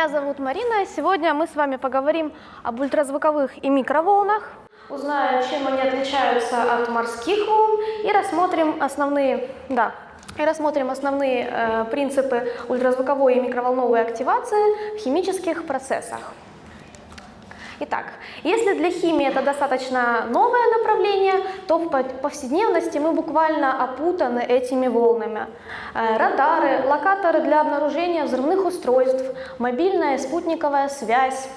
Меня зовут Марина. Сегодня мы с вами поговорим об ультразвуковых и микроволнах, узнаем, чем они отличаются от морских волн и рассмотрим основные, да, и рассмотрим основные э, принципы ультразвуковой и микроволновой активации в химических процессах. Итак, если для химии это достаточно новое направление, то в повседневности мы буквально опутаны этими волнами. Э, радары, локаторы для обнаружения взрывных устройств, мобильная спутниковая связь,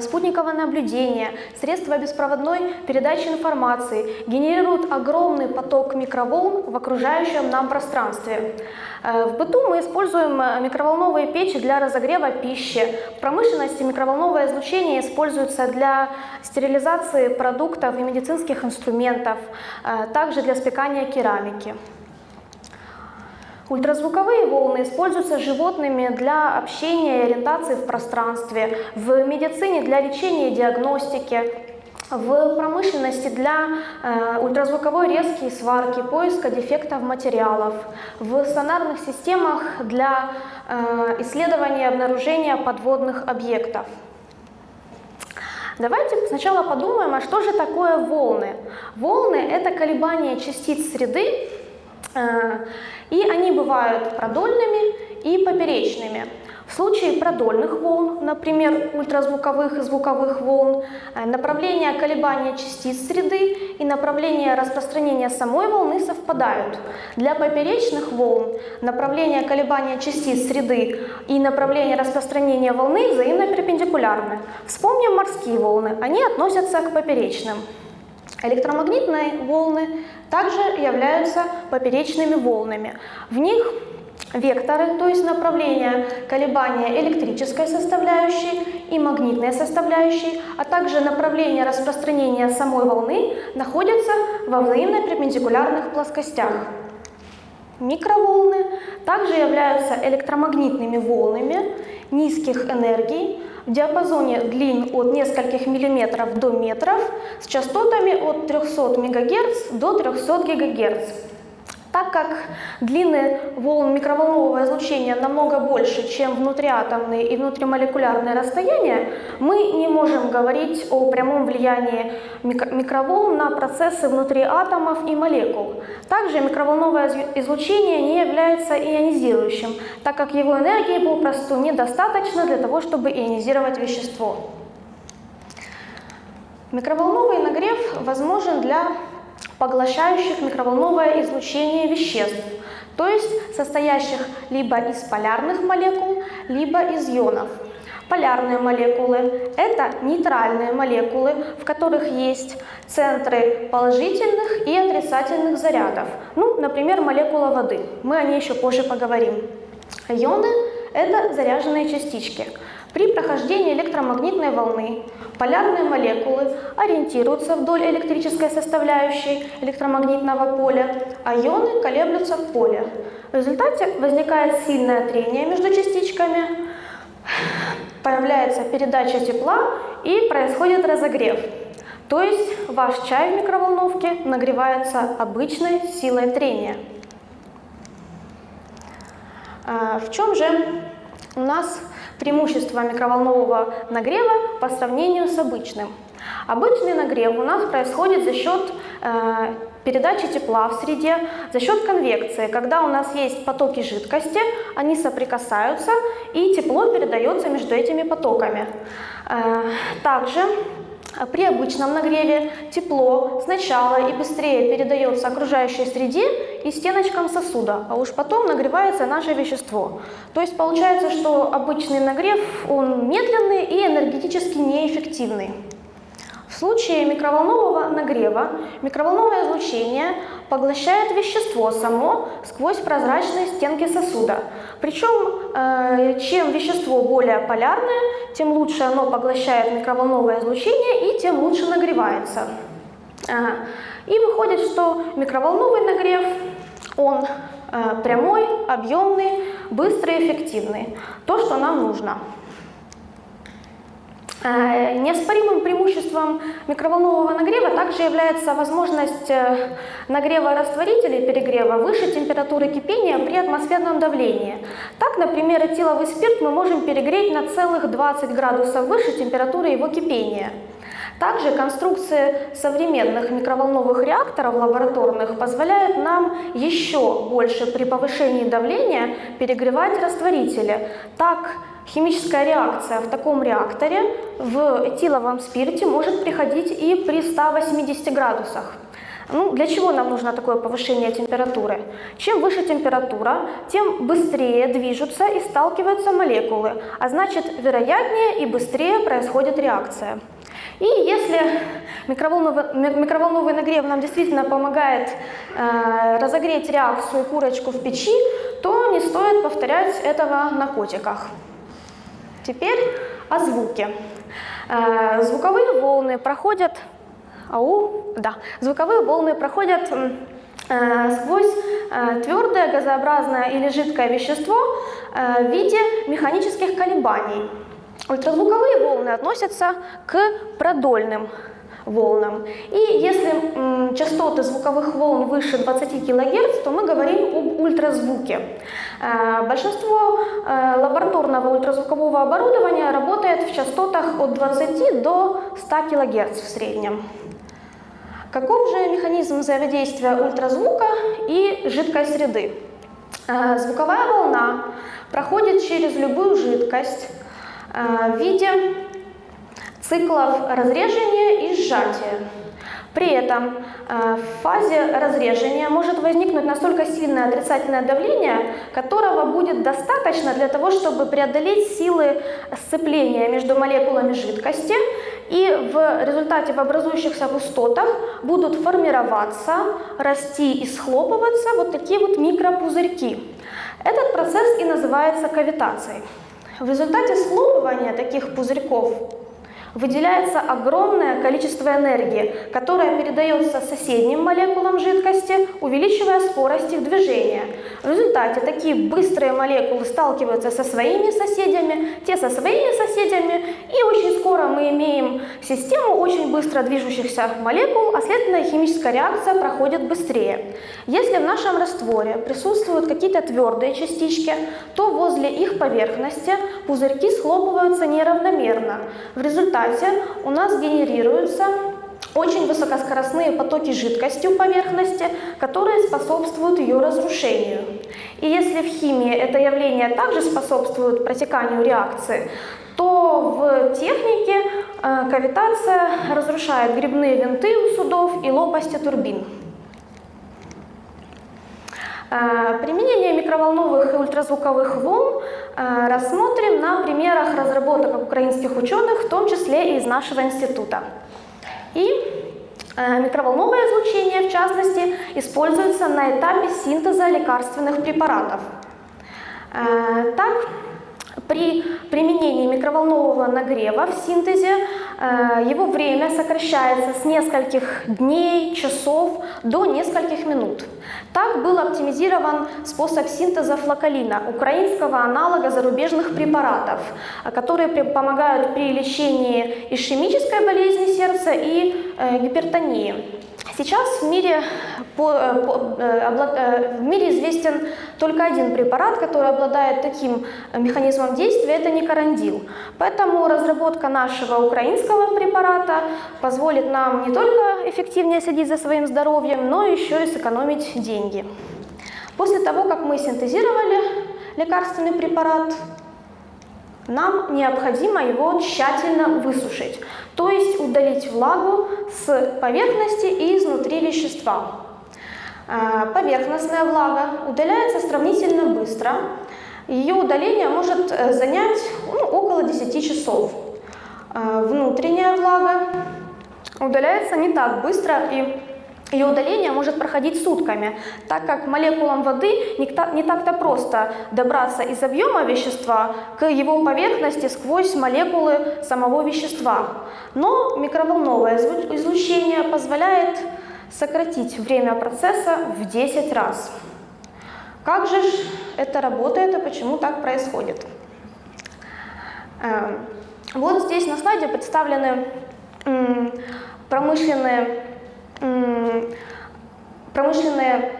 спутниковое наблюдение, средства беспроводной передачи информации генерируют огромный поток микроволн в окружающем нам пространстве. Э, в быту мы используем э, микроволновые печи для разогрева пищи. В промышленности микроволновое излучение используется для стерилизации продуктов и медицинских инструментов, э, также для спекания керамики. Ультразвуковые волны используются животными для общения и ориентации в пространстве, в медицине для лечения и диагностики, в промышленности для э, ультразвуковой резки и сварки, поиска дефектов материалов, в сонарных системах для э, исследования и обнаружения подводных объектов. Давайте сначала подумаем, а что же такое волны? Волны – это колебания частиц среды, и они бывают продольными и поперечными. В случае продольных волн, например, ультразвуковых и звуковых волн, э, направление колебания частиц среды и направление распространения самой волны совпадают. Для поперечных волн направление колебания частиц среды и направление распространения волны взаимно перпендикулярны. Вспомним морские волны, они относятся к поперечным. Электромагнитные волны также являются поперечными волнами. В них векторы, то есть направление колебания электрической составляющей и магнитной составляющей, а также направление распространения самой волны находятся во взаимно перпендикулярных плоскостях. Микроволны также являются электромагнитными волнами низких энергий, в диапазоне длин от нескольких миллиметров до метров с частотами от 300 МГц до 300 ГГц. Так как длины волн микроволнового излучения намного больше, чем внутриатомные и внутримолекулярные расстояния, мы не можем говорить о прямом влиянии микроволн на процессы внутри атомов и молекул. Также микроволновое излучение не является ионизирующим, так как его энергии попросту недостаточно для того, чтобы ионизировать вещество. Микроволновый нагрев возможен для поглощающих микроволновое излучение веществ, то есть состоящих либо из полярных молекул, либо из ионов. Полярные молекулы – это нейтральные молекулы, в которых есть центры положительных и отрицательных зарядов. Ну, например, молекула воды. Мы о ней еще позже поговорим. Ионы – это заряженные частички. При прохождении электромагнитной волны полярные молекулы ориентируются вдоль электрической составляющей электромагнитного поля, а ионы колеблются в поле. В результате возникает сильное трение между частичками, появляется передача тепла и происходит разогрев. То есть ваш чай в микроволновке нагревается обычной силой трения. А в чем же у нас преимущество микроволнового нагрева по сравнению с обычным. Обычный нагрев у нас происходит за счет э, передачи тепла в среде, за счет конвекции. Когда у нас есть потоки жидкости, они соприкасаются и тепло передается между этими потоками. Э, также при обычном нагреве тепло сначала и быстрее передается окружающей среде и стеночкам сосуда, а уж потом нагревается наше вещество. То есть получается, что обычный нагрев, он медленный и энергетически неэффективный. В случае микроволнового нагрева микроволновое излучение поглощает вещество само сквозь прозрачные стенки сосуда. Причем, э, чем вещество более полярное, тем лучше оно поглощает микроволновое излучение и тем лучше нагревается. И выходит, что микроволновый нагрев, он э, прямой, объемный, быстрый, эффективный. То, что нам нужно. Э, неоспоримым преимуществом микроволнового нагрева также является возможность э, нагрева растворителей перегрева выше температуры кипения при атмосферном давлении. Так, например, этиловый спирт мы можем перегреть на целых 20 градусов выше температуры его кипения. Также конструкции современных микроволновых реакторов лабораторных позволяют нам еще больше при повышении давления перегревать растворители. Так, Химическая реакция в таком реакторе в этиловом спирте может приходить и при 180 градусах. Ну, для чего нам нужно такое повышение температуры? Чем выше температура, тем быстрее движутся и сталкиваются молекулы, а значит, вероятнее и быстрее происходит реакция. И если микроволновый, микроволновый нагрев нам действительно помогает э, разогреть реакцию курочку в печи, то не стоит повторять этого на котиках. Теперь о звуке. Э, звуковые волны проходят, ау, да, звуковые волны проходят э, сквозь э, твердое, газообразное или жидкое вещество в виде механических колебаний. Ультразвуковые волны относятся к продольным волнам. И если частоты звуковых волн выше 20 кГц, то мы говорим об ультразвуке. Э, большинство э, лабораторного ультразвукового оборудования работает в частотах от 20 до 100 кГц в среднем. Каков же механизм взаимодействия ультразвука и жидкой среды? Э, звуковая волна проходит через любую жидкость в виде циклов разрежения и сжатия. При этом э, в фазе разрежения может возникнуть настолько сильное отрицательное давление, которого будет достаточно для того, чтобы преодолеть силы сцепления между молекулами жидкости, и в результате в образующихся пустотах будут формироваться, расти и схлопываться вот такие вот микропузырьки. Этот процесс и называется кавитацией. В результате схлопывания таких пузырьков выделяется огромное количество энергии, которая передается соседним молекулам жидкости, увеличивая скорость их движения. В результате такие быстрые молекулы сталкиваются со своими соседями, те со своими соседями, и очень скоро мы имеем систему очень быстро движущихся молекул, а следовательно химическая реакция проходит быстрее. Если в нашем растворе присутствуют какие-то твердые частички, то возле их поверхности пузырьки схлопываются неравномерно. В результате результате у нас генерируются очень высокоскоростные потоки жидкости у поверхности, которые способствуют ее разрушению. И если в химии это явление также способствует протеканию реакции, то в технике э, кавитация разрушает грибные винты у судов и лопасти турбин. Э, применение микроволновых и ультразвуковых волн э, рассмотрим на примерах разработок украинских ученых, в том числе и из нашего института. И э, микроволновое излучение, в частности, используется на этапе синтеза лекарственных препаратов. Так, при применении микроволнового нагрева в синтезе его время сокращается с нескольких дней, часов до нескольких минут. Так был оптимизирован способ синтеза флокалина, украинского аналога зарубежных препаратов, которые помогают при лечении ишемической болезни сердца и э, гипертонии. Сейчас в мире, по, э, по, э, в мире известен только один препарат, который обладает таким механизмом действия, это никарандил. Поэтому разработка нашего украинского препарата позволит нам не только эффективнее следить за своим здоровьем, но еще и сэкономить деньги. После того, как мы синтезировали лекарственный препарат, нам необходимо его тщательно высушить, то есть удалить влагу с поверхности и изнутри вещества. А, поверхностная влага удаляется сравнительно быстро. Ее удаление может э, занять ну, около 10 часов. А, внутренняя влага удаляется не так быстро и ее удаление может проходить сутками, так как молекулам воды не так-то просто добраться из объема вещества к его поверхности сквозь молекулы самого вещества. Но микроволновое излучение позволяет сократить время процесса в 10 раз. Как же это работает и почему так происходит? Эм, Вот здесь на слайде представлены промышленные, промышленные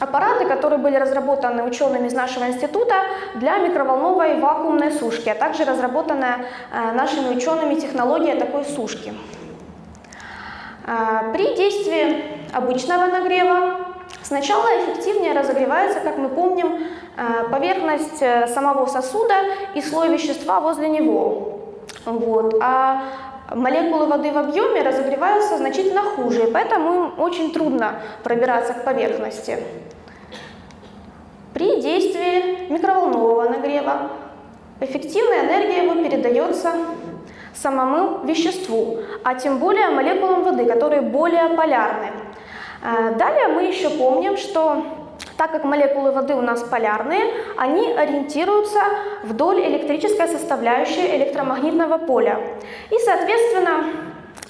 аппараты, которые были разработаны учеными из нашего института для микроволновой вакуумной сушки, а также разработанная э, нашими учеными технология такой сушки. Э, при действии обычного нагрева сначала эффективнее разогревается, как мы помним, э, поверхность самого сосуда и слой вещества возле него. Вот. А молекулы воды в объеме разогреваются значительно хуже, поэтому им очень трудно пробираться к поверхности. При действии микроволнового нагрева эффективная энергия его передается самому веществу, а тем более молекулам воды, которые более полярны. Э, далее мы еще помним, что так как молекулы воды у нас полярные, они ориентируются вдоль электрической составляющей электромагнитного поля. И, соответственно,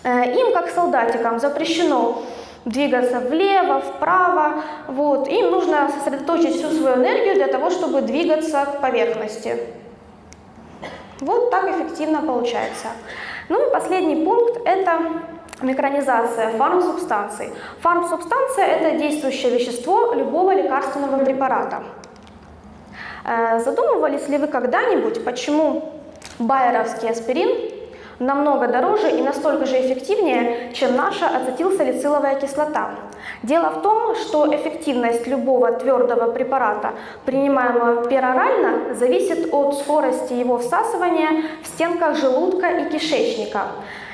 э, им, как солдатикам, запрещено двигаться влево, вправо. Вот. Им нужно сосредоточить всю свою энергию для того, чтобы двигаться к поверхности. Вот так эффективно получается. Ну и последний пункт – это микронизация фармсубстанций. Фармсубстанция – это действующее вещество любого лекарственного препарата. Э, задумывались ли вы когда-нибудь, почему байеровский аспирин намного дороже и настолько же эффективнее, чем наша ацетилсалициловая кислота. Дело в том, что эффективность любого твердого препарата, принимаемого перорально, зависит от скорости его всасывания в стенках желудка и кишечника.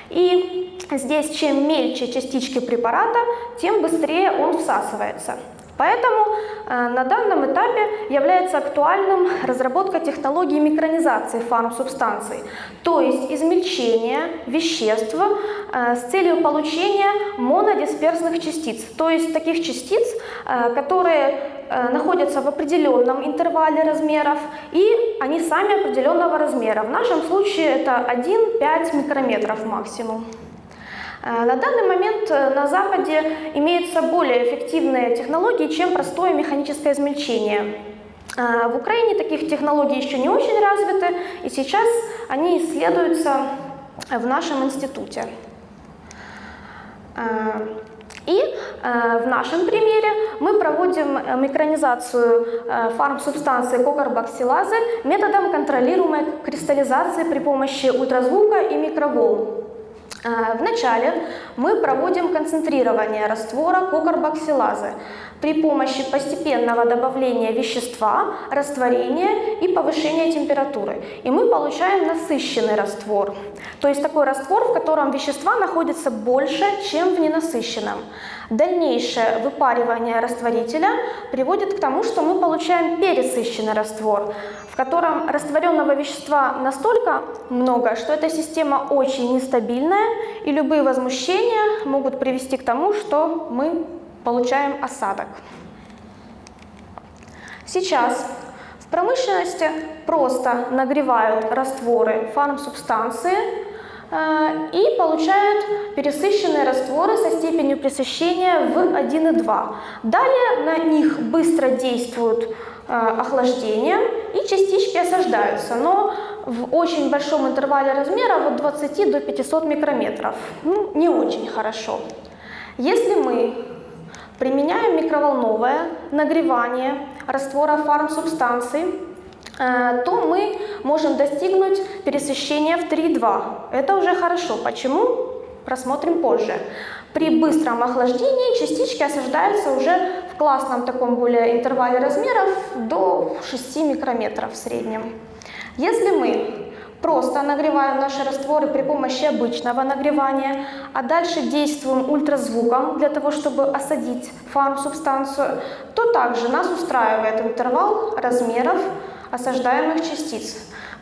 И здесь чем мельче частички препарата, тем быстрее он всасывается. Поэтому э, на данном этапе является актуальным разработка технологии микронизации фармсубстанций, то есть измельчения веществ э, с целью получения монодисперсных частиц, то есть таких частиц, э, которые находятся в определенном интервале размеров и они сами определенного размера. В нашем случае это 1-5 микрометров максимум. Э, на данный момент э, на Западе имеются более эффективные технологии, чем простое механическое измельчение. Э, в Украине таких технологий еще не очень развиты, и сейчас они исследуются в нашем институте. И в нашем примере мы проводим микронизацию фармсубстанции кокарбоксилазы методом контролируемой кристаллизации при помощи ультразвука и микроволн. Э, Вначале мы проводим концентрирование раствора кокарбоксилазы при помощи постепенного добавления вещества, растворения и повышения температуры. И мы получаем насыщенный раствор. То есть такой раствор, в котором вещества находятся больше, чем в ненасыщенном. Дальнейшее выпаривание растворителя приводит к тому, что мы получаем пересыщенный раствор, в котором растворенного вещества настолько много, что эта система очень нестабильная, и любые возмущения могут привести к тому, что мы получаем осадок. Сейчас в промышленности просто нагревают растворы фармсубстанции э, и получают пересыщенные растворы со степенью пресыщения в 1,2. Далее на них быстро действуют э, охлаждение и частички осаждаются, но в очень большом интервале размера от 20 до 500 микрометров. Ну, не очень хорошо. Если мы Применяем микроволновое нагревание раствора фармсубстанций, э, то мы можем достигнуть пересыщения в 3,2. Это уже хорошо. Почему? Просмотрим позже. При быстром охлаждении частички осаждаются уже в классном таком более интервале размеров до 6 микрометров в среднем. Если мы Просто нагреваем наши растворы при помощи обычного нагревания, а дальше действуем ультразвуком для того, чтобы осадить фарм-субстанцию, то также нас устраивает интервал размеров осаждаемых частиц.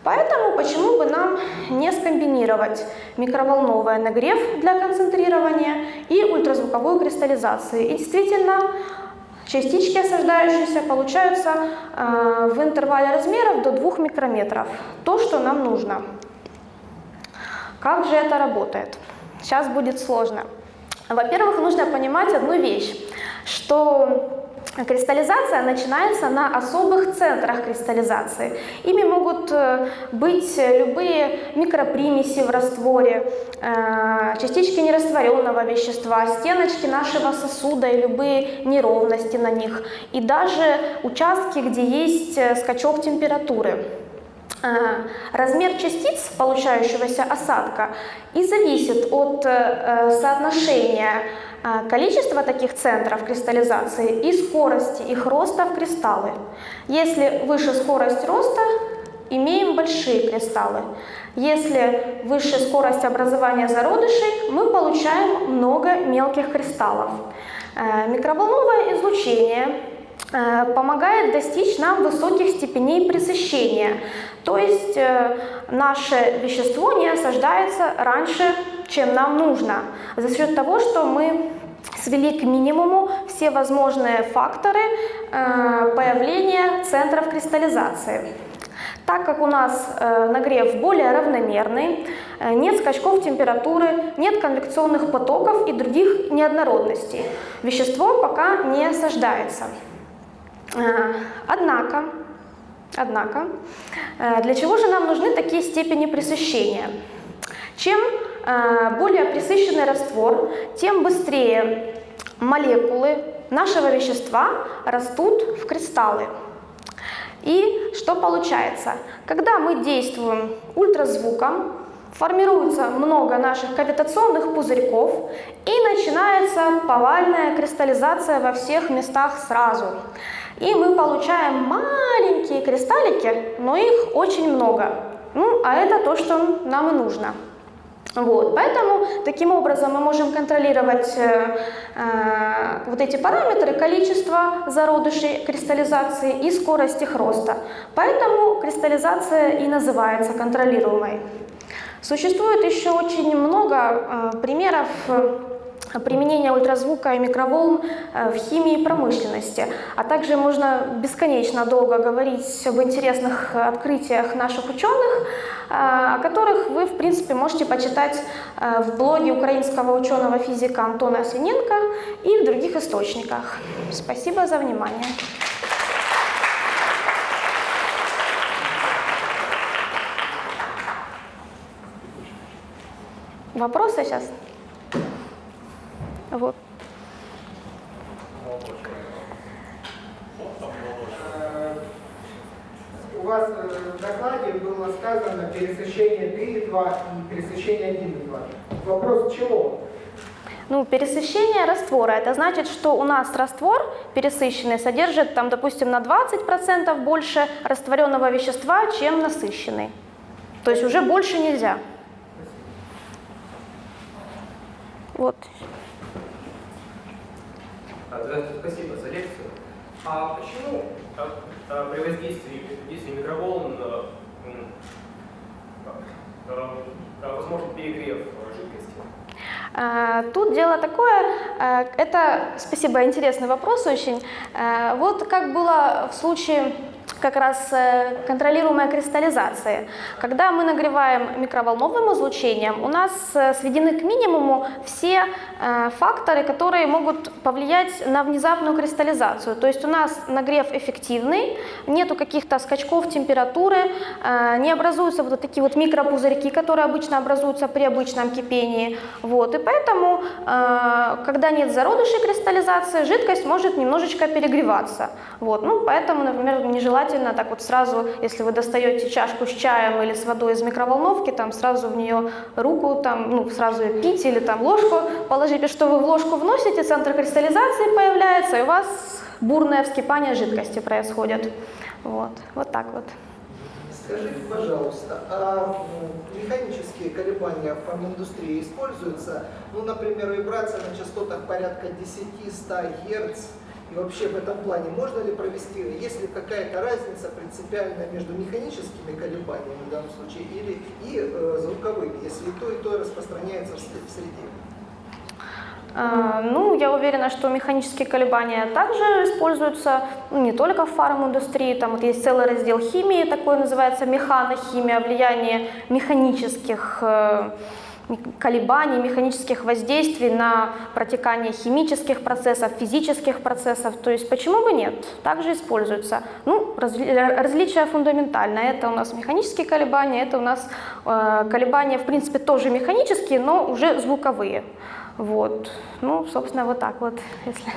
Поэтому почему бы нам не скомбинировать микроволновый нагрев для концентрирования и ультразвуковую кристаллизацию. И действительно, Частички осаждающиеся получаются э, в интервале размеров до 2 микрометров. То, что нам нужно. Как же это работает? Сейчас будет сложно. Во-первых, нужно понимать одну вещь, что Кристаллизация начинается на особых центрах кристаллизации. Ими могут э, быть любые микропримеси в растворе, э, частички нерастворенного вещества, стеночки нашего сосуда и любые неровности на них, и даже участки, где есть э, скачок температуры. Размер частиц получающегося осадка и зависит от соотношения количество таких центров кристаллизации и скорости их роста в кристаллы. Если выше скорость роста, имеем большие кристаллы. Если выше скорость образования зародышей, мы получаем много мелких кристаллов. Э, микроволновое излучение э, помогает достичь нам высоких степеней пресыщения, то есть э, наше вещество не осаждается раньше чем нам нужно, за счет того, что мы свели к минимуму все возможные факторы э, появления центров кристаллизации. Так как у нас э, нагрев более равномерный, э, нет скачков температуры, нет конвекционных потоков и других неоднородностей, вещество пока не осаждается. Э, однако, однако, э, для чего же нам нужны такие степени пресыщения? Чем более пресыщенный раствор, тем быстрее молекулы нашего вещества растут в кристаллы. И что получается? Когда мы действуем ультразвуком, формируется много наших кавитационных пузырьков и начинается повальная кристаллизация во всех местах сразу. И мы получаем маленькие кристаллики, но их очень много. Ну, а это то, что нам и нужно. Вот, поэтому таким образом мы можем контролировать э, э, вот эти параметры, количество зародышей кристаллизации и скорость их роста. Поэтому кристаллизация и называется контролируемой. Существует еще очень много э, примеров применения ультразвука и микроволн э, в химии и промышленности. А также можно бесконечно долго говорить об интересных открытиях наших ученых, э, о которых вы, в принципе, можете почитать э, в блоге украинского ученого-физика Антона Синенко и в других источниках. Спасибо за внимание. Вопросы сейчас? Вот. У вас э, в докладе было сказано пересыщение 3,2 и пересыщение 1,2. Вопрос чего? Ну, пересыщение раствора, это значит, что у нас раствор пересыщенный содержит, там, допустим, на 20% больше растворенного вещества, чем насыщенный. То есть уже больше нельзя. Вот. Здравствуйте, спасибо за лекцию. А почему а, а, при воздействии, действии микроволн возможен перегрев жидкости? Тут дело такое, это, спасибо, интересный вопрос очень. Вот как было в случае как раз э, контролируемая кристаллизация. Когда мы нагреваем микроволновым излучением, у нас э, сведены к минимуму все э, факторы, которые могут повлиять на внезапную кристаллизацию. То есть у нас нагрев эффективный, нету каких-то скачков температуры, не образуются вот такие вот микропузырьки, которые обычно образуются при обычном кипении. Вот. И поэтому, когда нет зародышей кристаллизации, жидкость может немножечко перегреваться. Вот. Ну, поэтому, например, нежелательно желательно так вот сразу, если вы достаете чашку с чаем или с водой из микроволновки, там сразу в нее руку, там, ну, сразу ее пить или там ложку положите, что вы в ложку вносите, центр кристаллизации появляется, и у вас бурное вскипание жидкости происходит. Вот, вот так вот. Скажите, пожалуйста, а механические колебания в фарминдустрии используются? Ну, например, вибрация на частотах порядка 10-100 Гц, и вообще в этом плане можно ли провести, есть ли какая-то разница принципиальная между механическими колебаниями в данном случае или и э, звуковыми, если и то, и то распространяется в среде? А, ну, я уверена, что механические колебания также используются ну, не только в фарминдустрии, там вот есть целый раздел химии, такой называется механохимия, влияние механических э, колебаний, механических воздействий на протекание химических процессов, физических процессов. То есть почему бы нет? Также используется. Ну, разли- различия фундаментальное. Это у нас механические колебания, это у нас э, колебания, в принципе, тоже механические, но уже звуковые. Вот. Ну, собственно, вот так вот, если...